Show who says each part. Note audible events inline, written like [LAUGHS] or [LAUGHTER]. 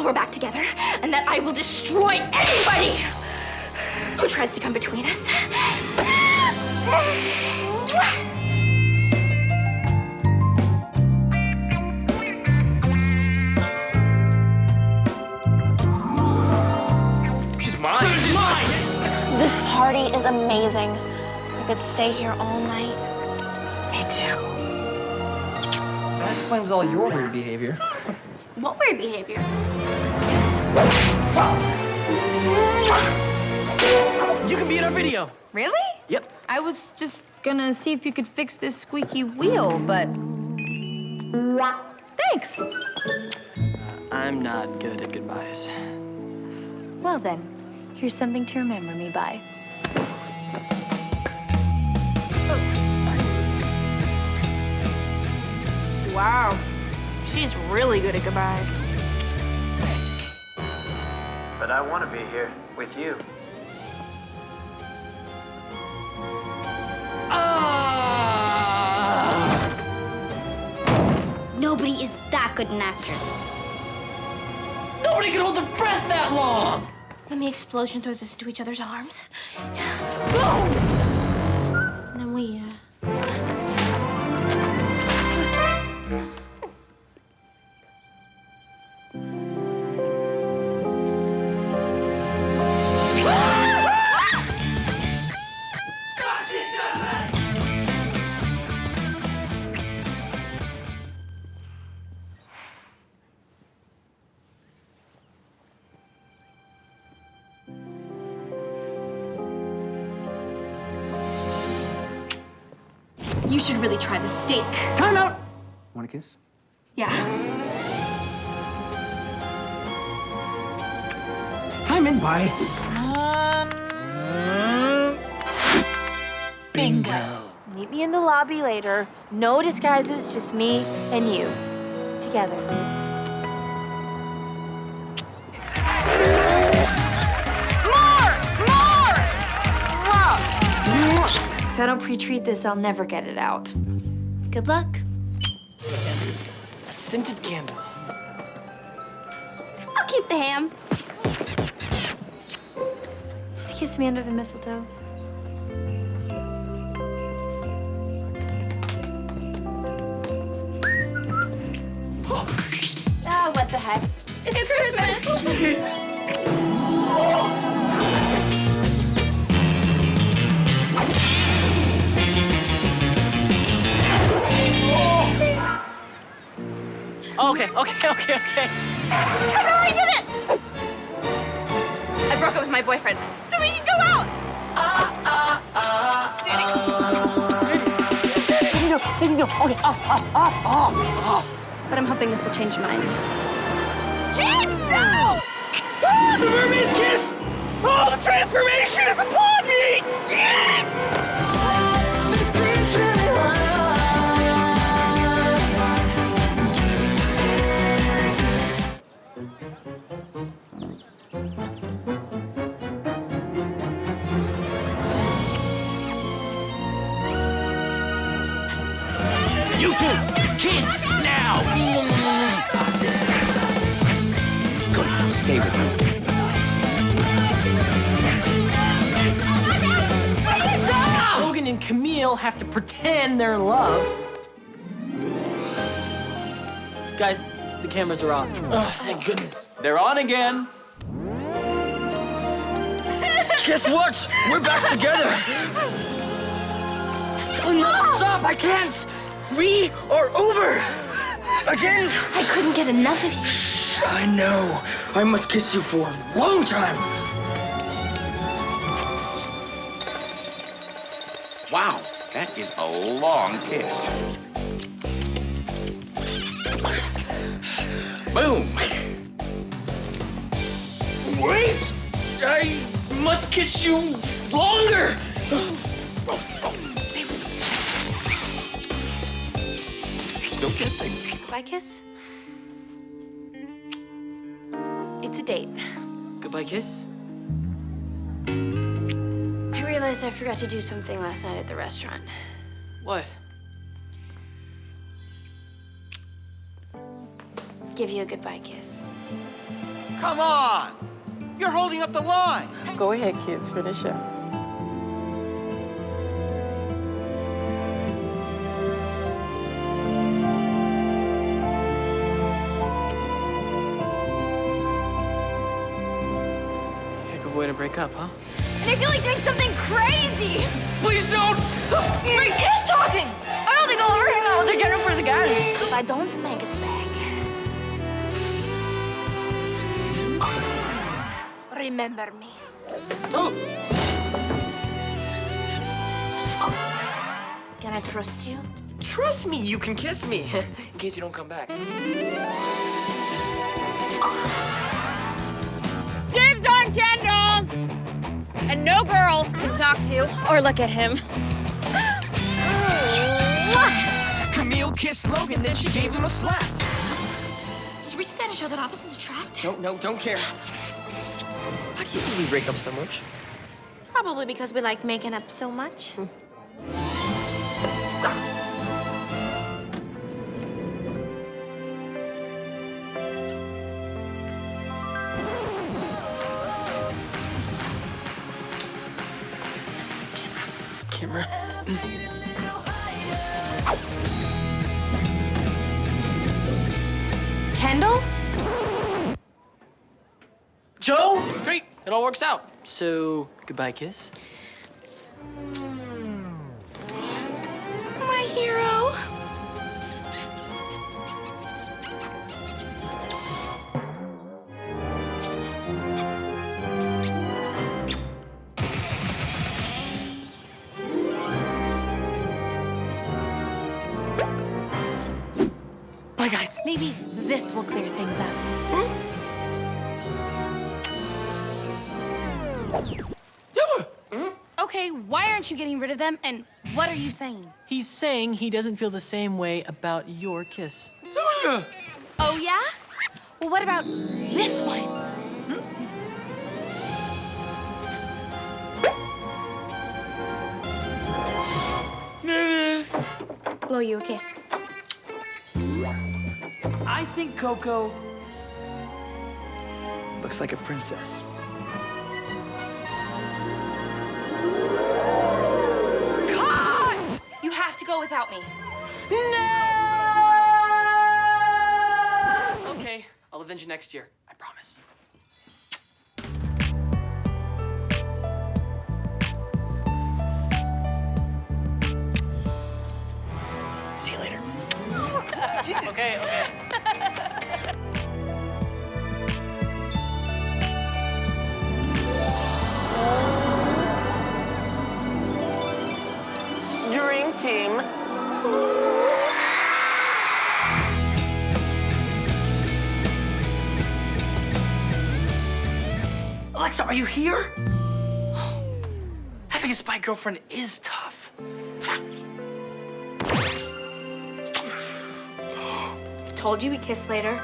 Speaker 1: till we're back together, and that I will destroy anybody who tries to come between us.
Speaker 2: She's mine. She's mine.
Speaker 1: This party is amazing. I could stay here all night.
Speaker 3: Me too.
Speaker 2: That explains all your weird behavior.
Speaker 1: What weird behavior?
Speaker 2: You can be in our video.
Speaker 4: Really?
Speaker 2: Yep.
Speaker 4: I was just gonna see if you could fix this squeaky wheel, but. Thanks.
Speaker 2: Uh, I'm not good at goodbyes.
Speaker 4: Well, then, here's something to remember me by.
Speaker 1: Wow. She's really good at goodbyes.
Speaker 5: But I want to be here with you. Ah!
Speaker 6: Nobody is that good an actress.
Speaker 2: Nobody can hold their breath that long.
Speaker 1: Then the explosion throws us into each other's arms. Boom! You should really try the steak.
Speaker 7: Time out! Want a kiss?
Speaker 1: Yeah.
Speaker 7: Time in, bye.
Speaker 4: Um, Meet me in the lobby later. No disguises, just me and you. Together. I don't pre-treat this, I'll never get it out. Good luck.
Speaker 2: A scented candle.
Speaker 1: I'll keep the ham.
Speaker 4: Just kiss me under the mistletoe. Ah, what the heck?
Speaker 1: It's Christmas. [LAUGHS]
Speaker 2: Okay, okay, [LAUGHS] okay, okay.
Speaker 1: I really did it! I broke up with my boyfriend, so we can go out!
Speaker 7: Sadie, no, Sadie, no. Okay, off, off, off, off, off.
Speaker 1: But I'm hoping this will change your mind.
Speaker 2: Jane, no! Ah, the mermaid's kiss! Oh, the transformation is upon
Speaker 8: You two, kiss now! Good, stay with me.
Speaker 2: Stop! Logan and Camille have to pretend they're in love. Guys, the cameras are off. Oh, thank goodness.
Speaker 8: They're on again. [LAUGHS]
Speaker 2: Guess what? We're back together. No, stop! I can't. We are over. Again.
Speaker 1: I couldn't get enough of you.
Speaker 2: Shh, I know. I must kiss you for a long time.
Speaker 8: Wow, that is a long kiss. Boom!
Speaker 2: Wait! I must kiss you longer.
Speaker 8: Still kissing.
Speaker 4: Goodbye kiss? It's a date.
Speaker 2: Goodbye kiss.
Speaker 4: I realized I forgot to do something last night at the restaurant.
Speaker 2: What?
Speaker 4: Give you a goodbye kiss.
Speaker 8: Come on! You're holding up the line.
Speaker 7: Go ahead, kids, finish up.
Speaker 2: Way to break up, huh?
Speaker 6: And I feel like doing something crazy.
Speaker 2: Please don't!
Speaker 6: Wait, he's talking. I don't think I'll ever hang out with the Jennifers again.
Speaker 4: If I don't make it back,
Speaker 1: Remember me.
Speaker 2: Oh!
Speaker 1: Can I trust you?
Speaker 2: Trust me, you can kiss me. [LAUGHS] In case you don't come back.
Speaker 3: No girl can talk to or look at him.
Speaker 2: Camille kissed Logan, then she gave him a slap.
Speaker 1: Does recent data show that opposites attract?
Speaker 2: Don't know, don't care. How do you think we break up so much?
Speaker 1: Probably because we like making up so much. Hmm.
Speaker 2: Camera. Mm.
Speaker 4: Kendall?
Speaker 2: Jo! Great, it all works out. So, goodbye kiss.
Speaker 1: Maybe this will clear things up.
Speaker 3: Okay, why aren't you getting rid of them? And what are you saying?
Speaker 2: He's saying he doesn't feel the same way about your kiss.
Speaker 1: Oh, yeah? Well, what about this one? Blow you a kiss.
Speaker 2: I think Coco looks like a princess.
Speaker 3: Cut! You have to go without me. No!
Speaker 2: Okay, I'll avenge you next year. I promise. See you later. [LAUGHS] Okay, okay. Are you here? Oh, having a spy girlfriend is tough.
Speaker 4: Told you we kiss later.